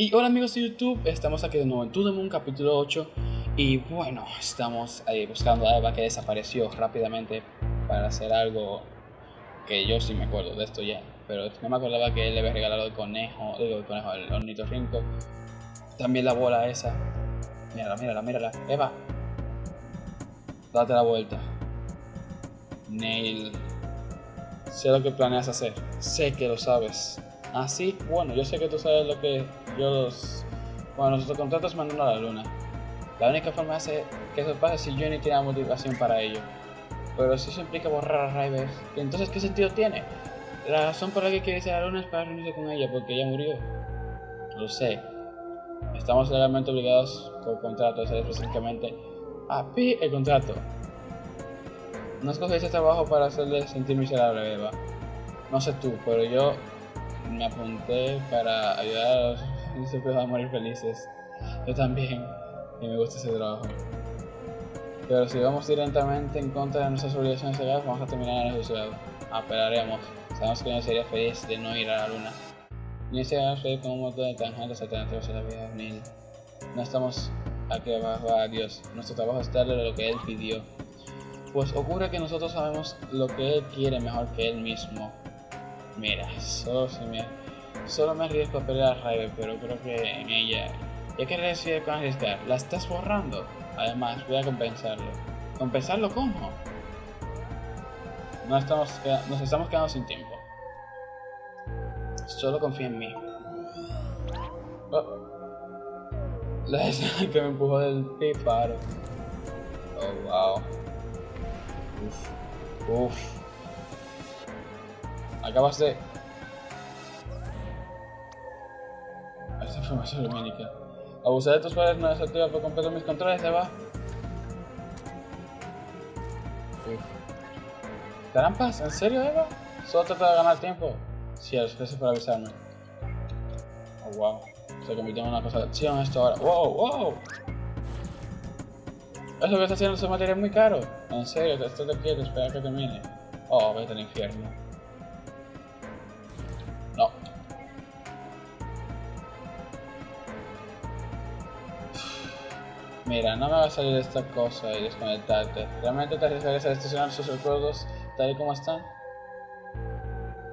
Y hola amigos de YouTube, estamos aquí de nuevo en To The Moon capítulo 8 Y bueno, estamos ahí buscando a Eva que desapareció rápidamente para hacer algo que yo sí me acuerdo de esto ya Pero no me acordaba que él le había regalado el conejo, digo el conejo, el ornitorrinco También la bola esa. Mírala, mírala, mírala, Eva Date la vuelta. Nail Sé lo que planeas hacer, sé que lo sabes. Así, ah, bueno, yo sé que tú sabes lo que yo los... Bueno, nuestros contratos mandan a la luna. La única forma de que eso pase es si Johnny tiene la motivación para ello. Pero si eso implica borrar a Rivers, entonces ¿qué sentido tiene? La razón por la que quiere irse a la luna es para reunirse con ella, porque ella murió. Lo sé. Estamos legalmente obligados por contrato a hacer específicamente a pi el contrato. No escogí ese trabajo para hacerle sentir miserable, Eva. No sé tú, pero yo me apunté para ayudar a los niños a morir felices. Yo también, y me gusta ese trabajo. Pero si vamos directamente en contra de nuestras obligaciones legales, vamos a terminar en el juzgado. Apelaremos. Sabemos que no sería feliz de no ir a la luna. Ni sería feliz con un montón de tangentes alternativos a la vida de No estamos aquí abajo a Dios. Nuestro trabajo es darle lo que Él pidió. Pues ocurre que nosotros sabemos lo que Él quiere mejor que Él mismo. Mira, solo, me, solo me arriesgo a pelear a Raven, pero creo que en ella, ya que decide con arriesgar, la estás borrando. Además, voy a compensarlo. ¿Compensarlo cómo? No estamos, nos estamos quedando sin tiempo. Solo confía en mí. Oh. La escena que me empujó del paro. Oh, wow. Uf. Uf. Acabas de... Información lumínica. Abusar de tus padres no desactiva por completo mis controles, se va. ¿Trampas? ¿En serio, Eva? Solo trata de ganar tiempo. Cielos, gracias por avisarme. Oh, wow. Se convirtió en una cosa de acción esto ahora. ¡Wow, wow! Eso que está haciendo ese material es muy caro. En serio, te quiero, espera que termine. Oh, vete al infierno. Mira, no me va a salir esta cosa y desconectarte. ¿Realmente te arriesgarías a destruir sus recuerdos tal y como están?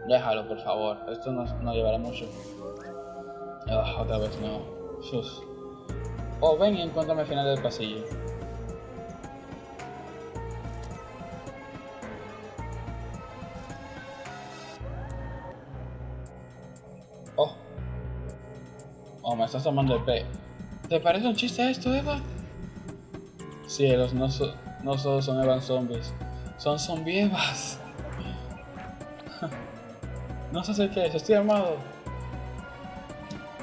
Déjalo, por favor. Esto no, no llevará mucho. Ah, otra vez no. Sus. Oh, ven y encuéntrame al final del pasillo. Oh. Oh, me estás tomando el pe. ¿Te parece un chiste esto, Eva? Cielos, no, no solo son Evan zombies, son zombievas. no sé si qué es, estoy armado.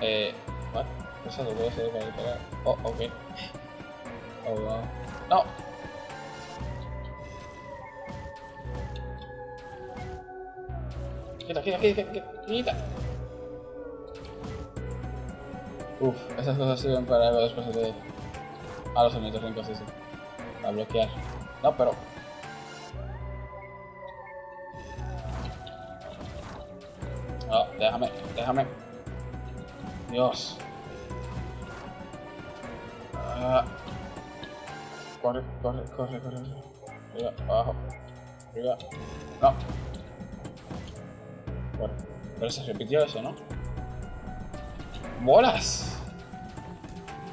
Eh, what? Eso lo puedo hacer para disparar. Oh, ok. Oh, wow. No. Quita, quita, quita, quita, quita. Uf, esas cosas sirven para algo después de... A los sonidos sí, sí a bloquear. No, pero... No, déjame, déjame. Dios. Ah. Corre, corre, corre, corre. Arriba, abajo. Arriba. No. Corre. Pero se repitió eso, ¿no? ¡Bolas!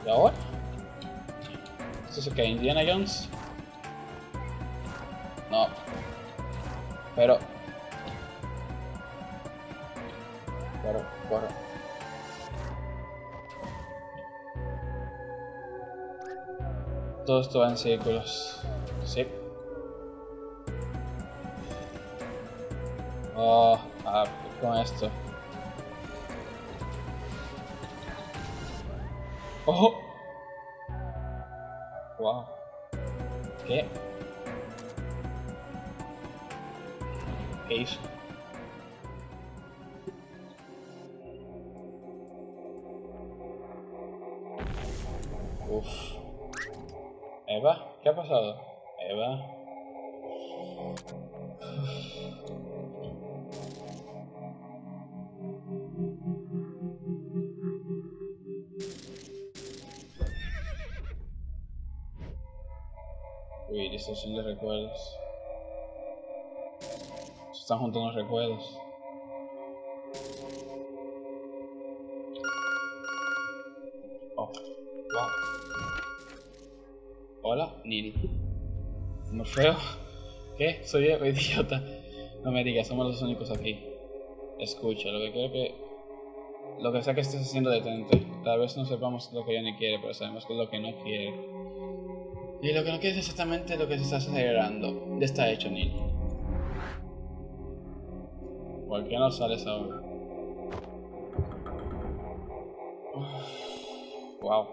¿Y ahora? ¿Esto es que ¿Indiana Jones? No. Pero... Corre, corre. Todo esto va en círculos. Sí. Oh, ah, con esto. ¡Oh! ¿Qué? ¿Qué hizo? Uf. Eva, ¿qué ha pasado? Uy, distorsión de recuerdos. Se están juntando los recuerdos. Oh, wow. Hola, Neil. Morfeo. ¿Qué? Soy yo, idiota. No me digas, somos los únicos aquí. Escucha, lo que quiero que. Lo que sea que estés haciendo, detente. Tal vez no sepamos lo que ni quiere, pero sabemos que es lo que no quiere. Y lo que no quiere es exactamente lo que se está acelerando. Ya está hecho, Neil. ¿Por qué no sales ahora? Wow.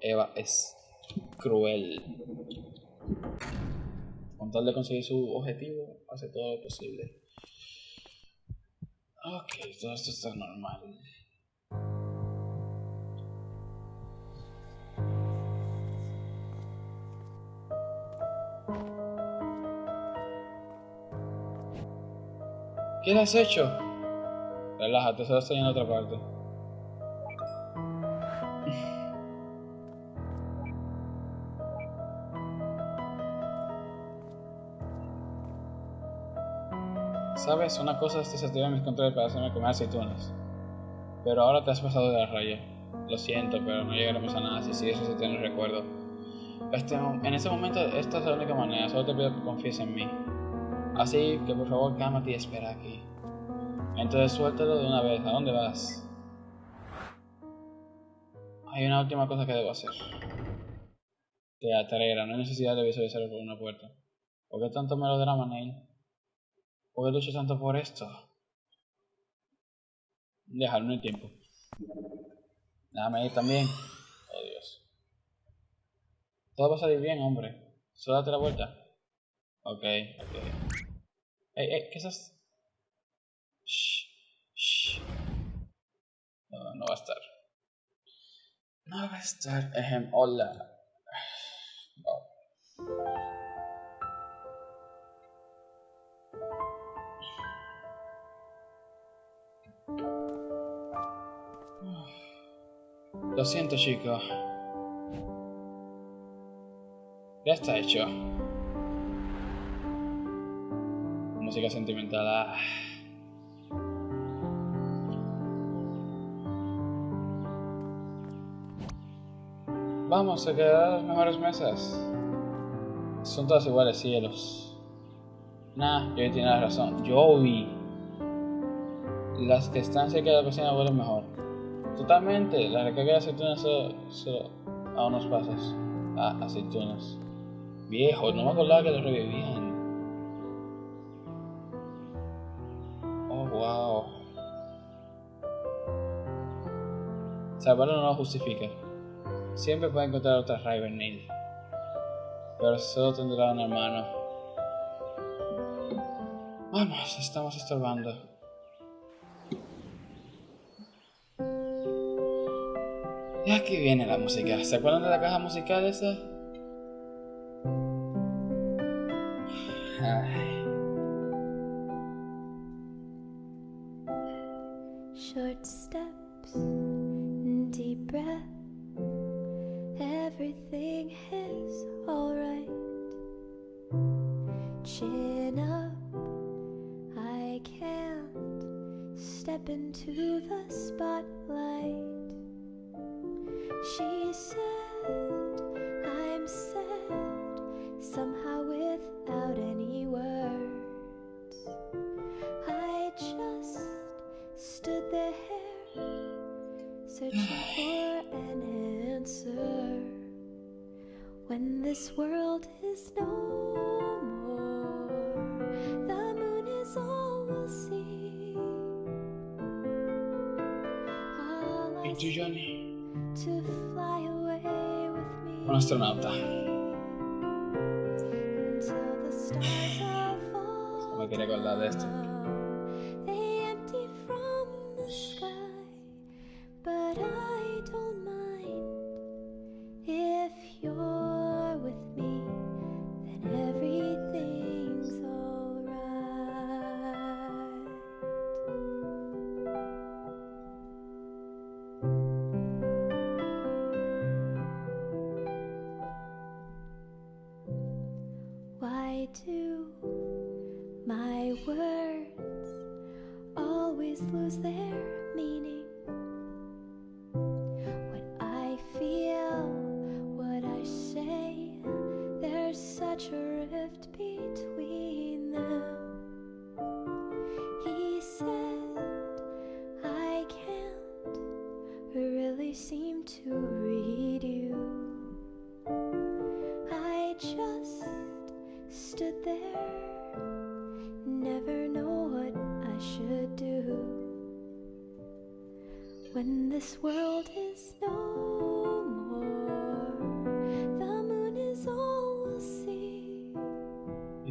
Eva es cruel. Con tal de conseguir su objetivo, hace todo lo posible. Ok, todo esto está normal. ¿Qué le has hecho? Relájate, solo estoy en otra parte. Sabes, una cosa es desactivar mis controles para hacerme comer aceitunas. Pero ahora te has pasado de la raya. Lo siento, pero no llegaremos a nada si sigues ese recuerdo. Este, en este momento, esta es la única manera. Solo te pido que confíes en mí. Así que por favor, cálmate y espera aquí. Entonces suéltalo de una vez. ¿A dónde vas? Hay una última cosa que debo hacer. Te atrera, no hay necesidad de visualizarlo por una puerta. ¿Por qué tanto melodrama, Neil? ¿Por qué lucho tanto por esto? Dejarlo en el tiempo. Déjame ir también. Oh Dios. Todo va a salir bien, hombre. Solo date la vuelta. Ok, ok. Ey, ey, ¿qué es? Shh, shh. No, no va a estar. No va a estar. Ejem, hola. Oh. Lo siento, chico. Ya está hecho. Música sentimental. Ah. Vamos a quedar las mejores mesas. Son todas iguales, cielos. Nah, Joey tiene razón. Joey. Las que están cerca de la cocina huelen mejor. Totalmente, la recarga de aceitunas solo, a unos pasos. Ah, aceitunas. Viejo, no me acordaba que lo revivían. Wow. Salvarlo no lo justifica. Siempre puede encontrar otra River Neil. Pero solo tendrá un hermano. Vamos, estamos estorbando. Y aquí viene la música. ¿Se acuerdan de la caja musical esa? Short Chin up, I can't step into the spotlight. She said, All I Johnny. Un astronauta. No me quería acordar de esto.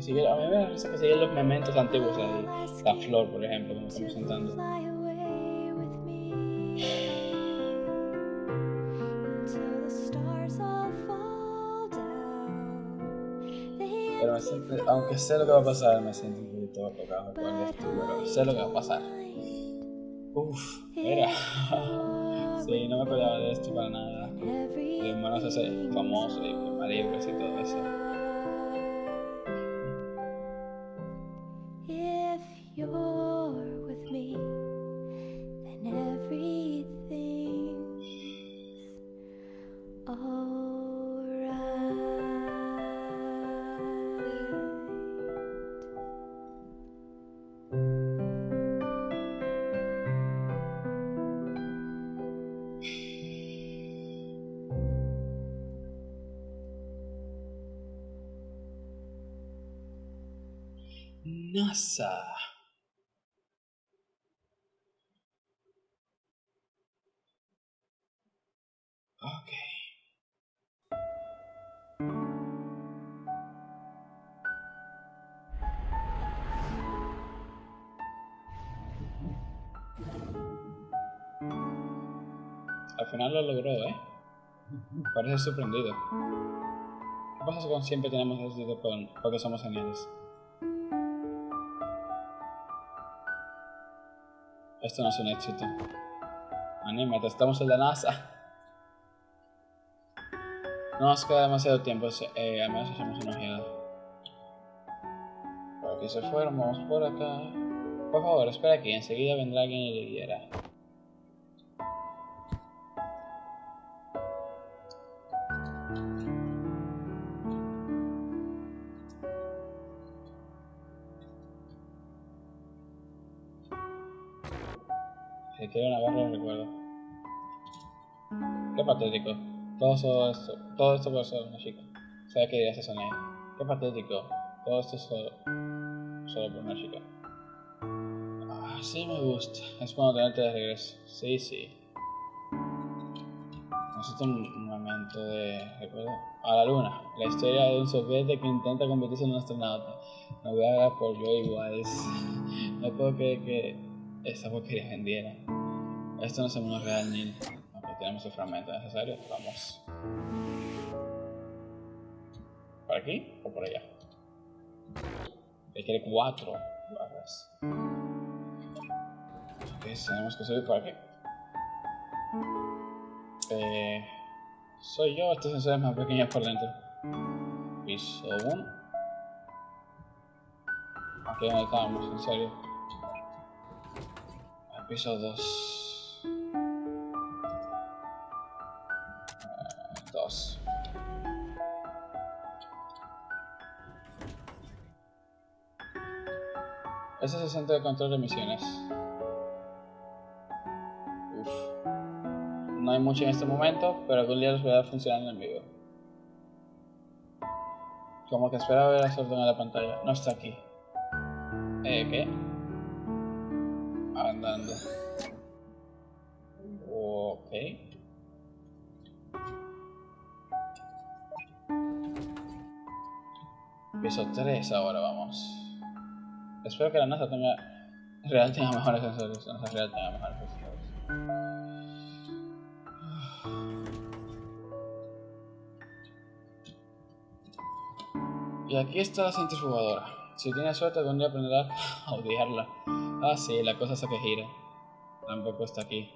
Y sigue, a mí me risa que siguen los momentos antiguos ahí. La flor, por ejemplo, como estamos cantando. Pero siento, aunque sé lo que va a pasar, me siento un poquito tocado por esto, pero sé lo que va a pasar. Uf, mira. sí, no me acordaba de esto para nada. Mi hermano se hace famoso y con maridos y todo eso. NASA. Ok. Al final lo logró, ¿eh? Parece sorprendido. ¿Qué pasa cuando siempre tenemos éxito con, porque somos geniales? Esto no es un éxito. Anímate, estamos en la NASA. No nos queda demasiado tiempo, eh, al menos hacemos una ojeada. Por aquí se fueron, por acá. Por favor, espera aquí, enseguida vendrá alguien y le guiará. Se quiere una barra recuerdo. Qué patético. Todo eso, todo esto por ser una chica. ¿Sabes qué dirías eso, Nate? Qué patético. Todo esto solo, solo por una chica. Ah, sí me gusta. Es bueno tenerte de regreso. Sí, sí. Necesito un, momento de recuerdo. A la luna. La historia de un soviético que intenta convertirse en un astronauta. Novela por Joey Wise. No puedo creer que esta porquería vendiera. Esto no el mundo real, Neil. Ok, tenemos el fragmento necesario. Vamos. ¿Por aquí o por allá? Requiere cuatro barras. Ok, tenemos que subir por aquí. Eh, soy yo, este sensor es más pequeño por dentro. Piso 1. Aquí donde estábamos, en serio. Piso 2. 2. Ese es el centro de control de misiones. Uf. No hay mucho en este momento, pero algún día los voy a funcionando en vivo. Como que espera ver la orden en la pantalla. No está aquí. Eh, ¿qué? Piso 3 ahora vamos. Espero que la NASA tenga real tenga mejores sensores. La NASA real tenga mejores sensores. Y aquí está la centrifugadora. Si tienes suerte, algún día aprenderás a odiarla. Ah, sí, la cosa esa que gira. Tampoco está aquí.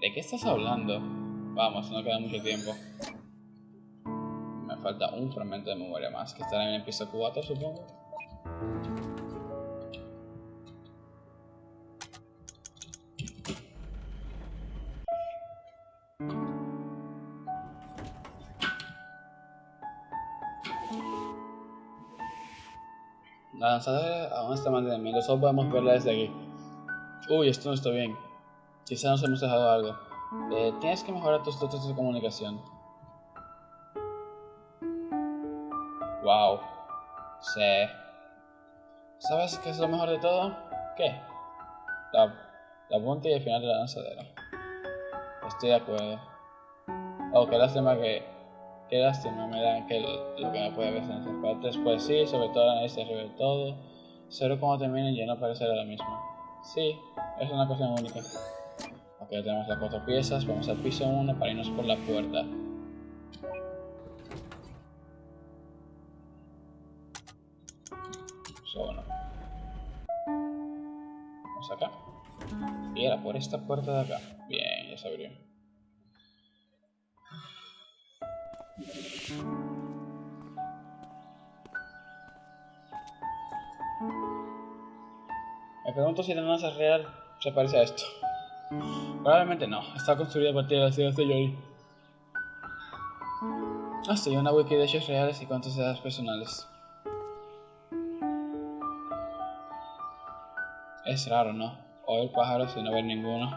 ¿De qué estás hablando? Vamos, no queda mucho tiempo falta un fragmento de memoria más, que estará en el piso 4, supongo. La lanzadera aún está manteniendo, solo podemos verla desde aquí. Uy, esto no está bien. Quizá nos hemos dejado algo. Eh, tienes que mejorar tus dotes de comunicación. Wow. Sí. ¿Sabes qué es lo mejor de todo? ¿Qué? La, la punta y el final de la lanzadera. Estoy de acuerdo. Oh, qué lástima que. Qué lástima me da que lo, lo que me puede ver en esas partes. Pues sí, sobre todo la nariz del todo. Solo como terminen ya no parecerá la misma. Sí, es una cosa única. Ok, tenemos las cuatro piezas. Vamos al piso 1 para irnos por la puerta. Piso 1. Vamos acá. Y era por esta puerta de acá. Bien, ya se abrió. Me pregunto si la NASA real se parece a esto. Probablemente no, está construida a partir de las ideas de Joy. Ah, sí, una wiki de hechos reales y cuantas edades personales. Es raro, ¿no? Oír pájaros no ver ninguno.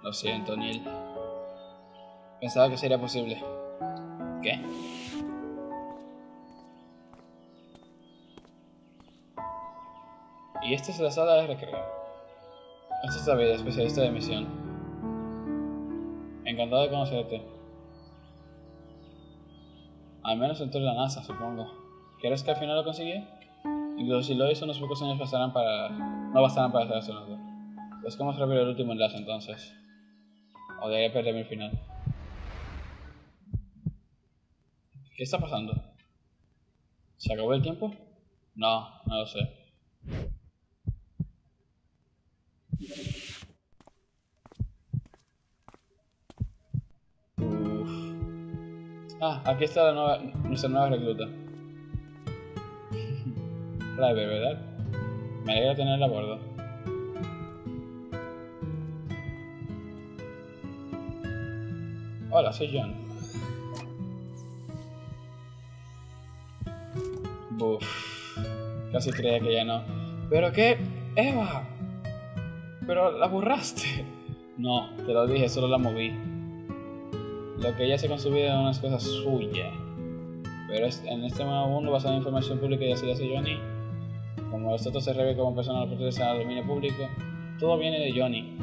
Lo siento, Neil. Pensaba que sería posible. ¿Qué? Y esta es la sala de recreo. Esta es David, especialista de misión. Encantado de conocerte. Al menos dentro de la NASA, supongo. ¿Quieres que al final lo consigue? Incluso si lo hizo, unos pocos años bastarán para... no bastarán para ser astronauta. Buscamos rápido el último enlace entonces. O debería perderme el final. ¿Qué está pasando? ¿Se acabó el tiempo? No, no lo sé. Ah, aquí está la nueva, nuestra nueva recluta. River, ¿verdad? Me alegra tenerla a bordo. Hola, soy John. Buf. Casi creía que ya no. ¿Pero qué? ¡Eva! Pero la borraste. No, te lo dije, solo la moví. Lo que ella hace con su vida unas cosas suyas. Pero en este nuevo mundo, basado en información pública y así hace Johnny, como los otros se revela como personas que pertenecen al dominio público, todo viene de Johnny.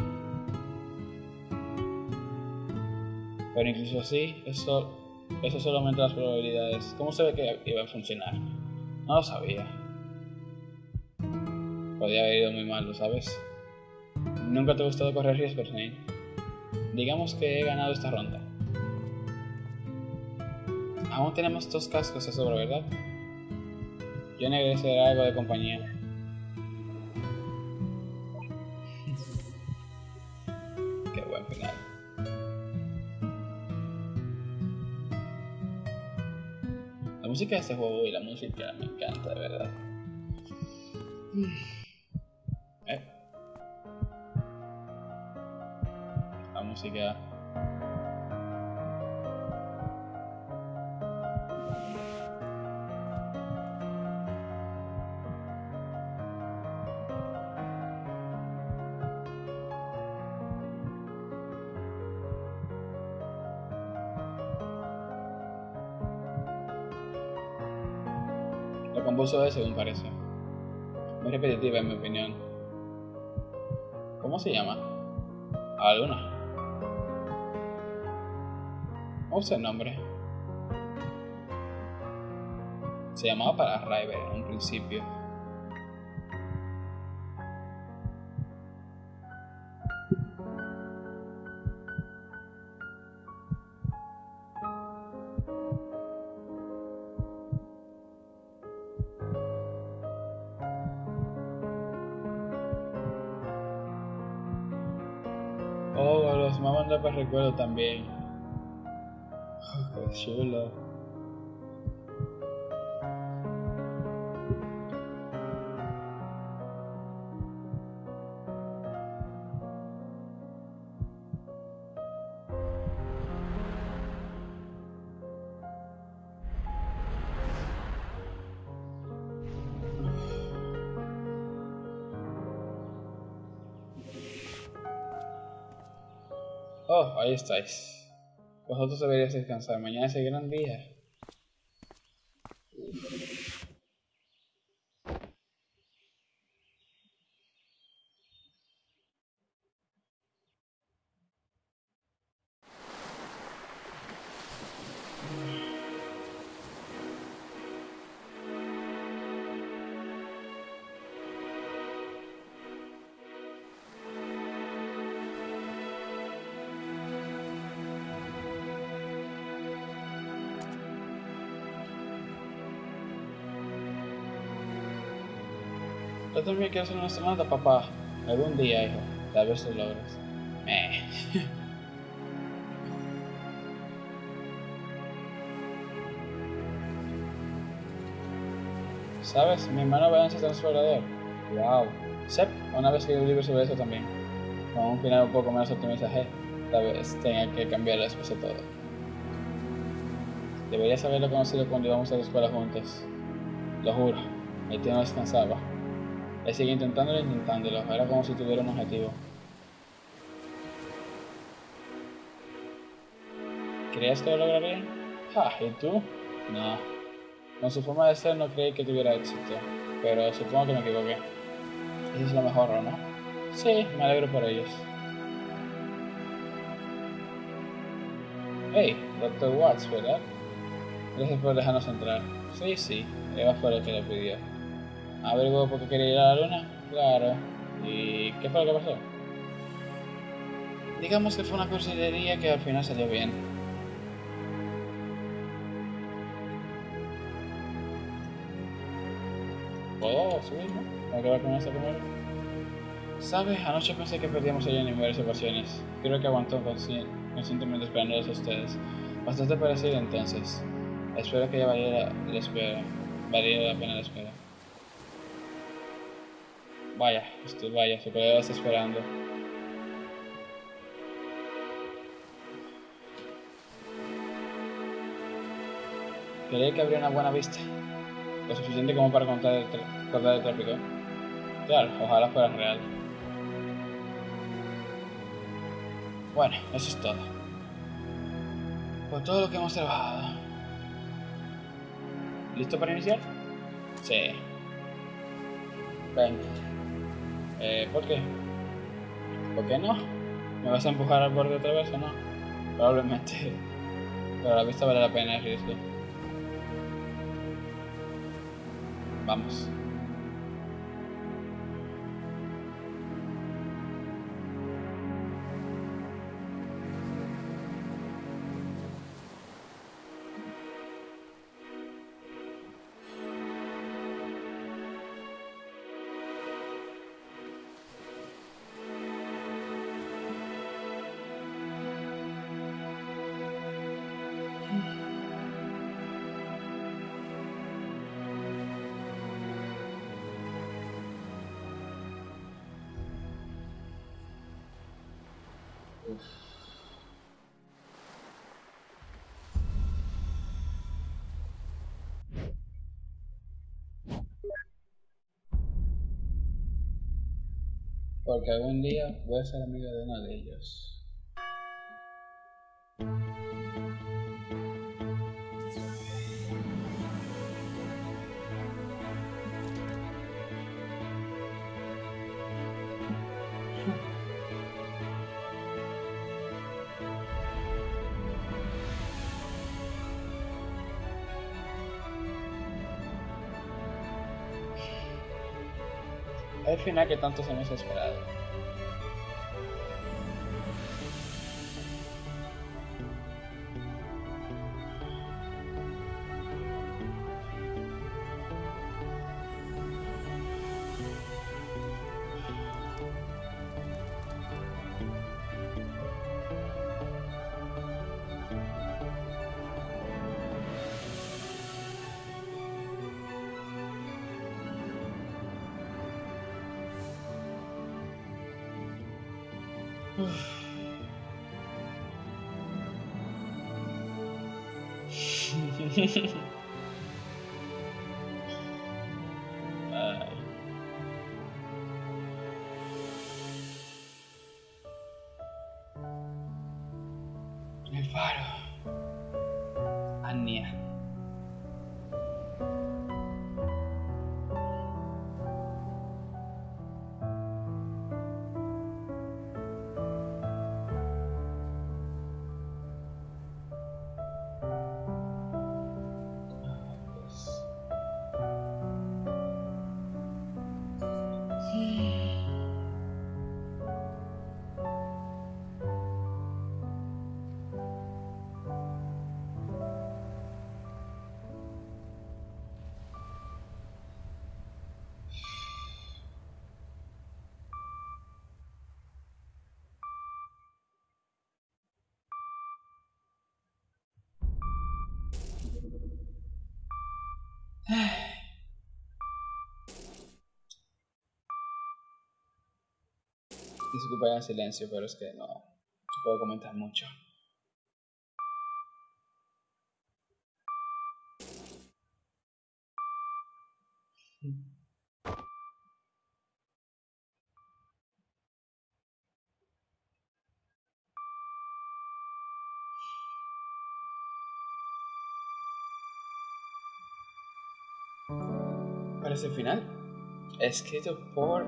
Pero incluso así, eso, eso solo aumenta las probabilidades. ¿Cómo se ve que iba a funcionar? No lo sabía. Podía haber ido muy mal, ¿lo sabes? Nunca te ha gustado correr riesgos, Nate. Digamos que he ganado esta ronda. Aún tenemos dos cascos de sobra, ¿verdad? Yo necesitaré algo de compañía. Qué buen final. La música de este juego y la música me encanta, de verdad. Eh. La música. Compuso él, según parece. Muy repetitiva en mi opinión. ¿Cómo se llama? A la luna. ¿Cómo es el nombre? Se llamaba para River en un principio. Recuerdo también. Qué chulo. Ahí estáis. Vosotros deberíais descansar. Mañana es el gran día. Yo también quiero ser un astronauta, papá. Algún día, hijo. Tal vez lo logres. Meh. ¿Sabes? Mi hermano va a ser transbordador. Wow. Sep, una vez que un libro sobre eso también. Con un final un poco menos optimista, G. Tal vez tenga que cambiarlo después de todo. Deberías haberlo conocido cuando íbamos a la escuela juntos. Lo juro, mi tío no descansaba. Él sigue intentándolo e intentándolo, era como si tuviera un objetivo. ¿Creías que lo lograría? Ja, ¿y tú? No. Con su forma de ser no creí que tuviera éxito, pero supongo que me equivoqué. Eso es lo mejor, ¿o no? Sí, me alegro por ellos. Hey, Dr. Watts, ¿verdad? Gracias por dejarnos entrar. Sí, sí, Eva fue la que lo pidió. ¿Averiguó por qué quería ir a la luna? Claro. ¿Y qué fue lo que pasó? Digamos que fue una cursilería que al final salió bien. ¿Puedo subirme? ¿Me quedo con esa primero? ¿Sabes? Anoche pensé que perdíamos a Jenny en varias ocasiones. Creo que aguantó consci- conscientemente esperándolos a ustedes. Bastante parecido entonces. Espero que ya valiera la espera. Valiera la pena la espera. Vaya, estoy, vaya, su colega está esperando. Creí que habría una buena vista. Lo suficiente como para contar el, cortar el tráfico. Claro, ojalá fuera real. Bueno, eso es todo. Por todo lo que hemos trabajado. ¿Listo para iniciar? Sí. Ven. Eh, ¿por qué? ¿Por qué no? ¿Me vas a empujar al borde otra vez o no? Probablemente. Pero la vista vale la pena el riesgo. Vamos. Porque algún día voy a ser amigo de uno de ellos. Final que tantos hemos esperado. Anh đi. Disculpa el silencio, pero es que no se puede comentar mucho. El final. Escrito por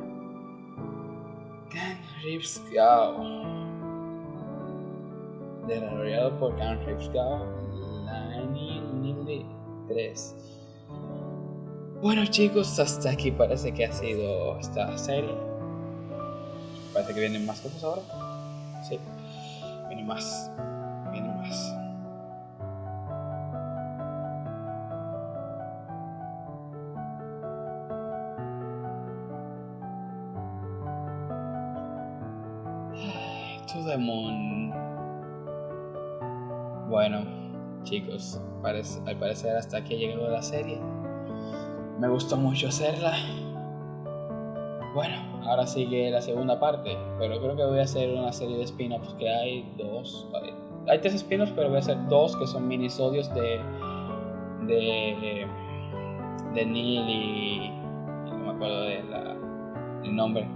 Ken Ripsgau. Desarrollado por Ken Ripsgau. Lani 3. Bueno chicos, hasta aquí parece que ha sido esta serie. Parece que vienen más cosas ahora. Sí, vienen más. Moon. Bueno, chicos, al parecer hasta aquí llegado la serie. Me gustó mucho hacerla. Bueno, ahora sigue la segunda parte, pero creo que voy a hacer una serie de spin-offs que hay dos. Hay, tres spin-offs, pero voy a hacer dos que son minisodios de. de. de Neil y. no me acuerdo de la, el nombre.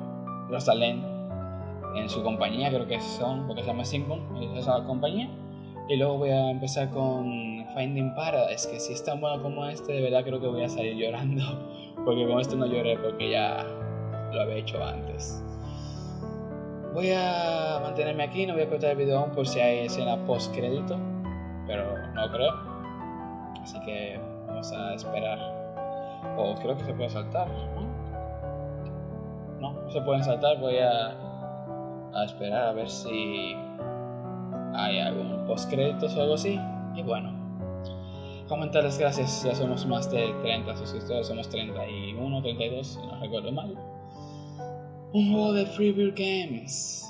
Rosalén en su compañía, creo que son, porque se llama Simple, esa compañía. Y luego voy a empezar con Finding Paradise, que si es tan bueno como este, de verdad creo que voy a salir llorando, porque con este no lloré porque ya lo había hecho antes. Voy a mantenerme aquí, no voy a cortar el video aún por si hay escena post crédito, pero no creo. Así que vamos a esperar. O creo que se puede saltar. No, no se pueden saltar, voy a a esperar a ver si hay algún post créditos o algo así. Y bueno, comentarles gracias, ya somos más de 30 suscriptores, somos 31, 32, si no recuerdo mal. Un juego de Freebird Games,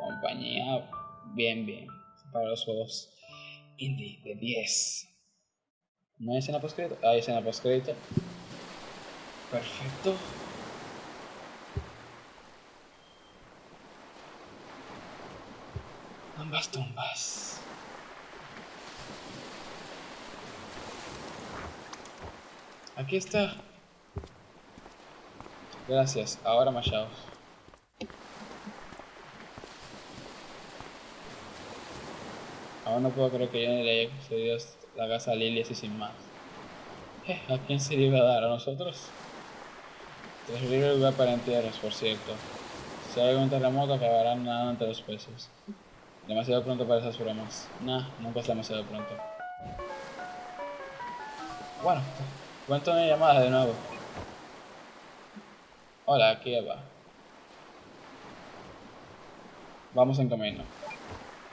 compañía bien, bien, para los juegos indie de 10. ¿No hay escena post crédito? Hay escena post crédito. Perfecto. Ambas tumbas. Aquí está. Gracias. Ahora machados. Ahora no puedo creer que yo le haya concedido la casa a Lily así sin más. Eh, ¿A quién se iba a dar? ¿A nosotros? Terrible lugar para entierros, por cierto. Si hay algún terremoto, acabarán nadando entre los peces. Demasiado pronto para esas bromas. Nah, nunca es demasiado pronto. Bueno, cuento una llamada de nuevo. Hola, aquí Eva. Vamos en camino.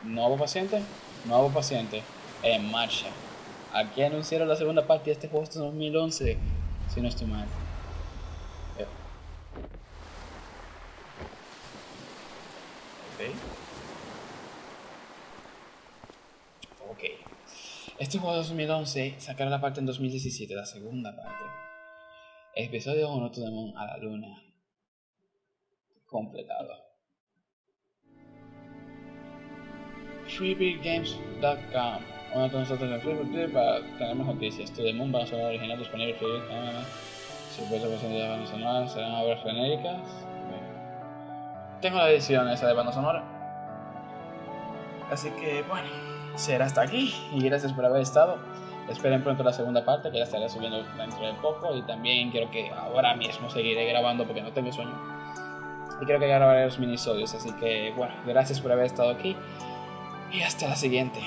Nuevo paciente, nuevo paciente. En marcha. Aquí anunciaron la segunda parte de este juego hasta 2011. Si no estoy mal. Eh. Ok. Ok. Este juego de 2011 sacaron la parte en 2017, la segunda parte. Episodio 1, To the Moon a la luna. Completado. freebeatgames.com Uno de nosotros en Freebird para tener más noticias. To the Moon, banda sonora original disponible en Freebird. Ah, Supuesto que son de bandas sonoras, serán obras genéricas. Tengo la edición esa de banda sonora. Así que, bueno. Será hasta aquí y gracias por haber estado. Esperen pronto la segunda parte que la estaré subiendo dentro de poco y también quiero que ahora mismo seguiré grabando porque no tengo sueño. Y creo que grabaré los minisodios, así que bueno, gracias por haber estado aquí y hasta la siguiente.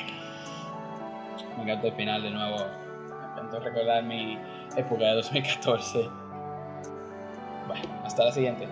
Me encantó el final de nuevo. Me encantó recordar mi época de 2014. Bueno, hasta la siguiente.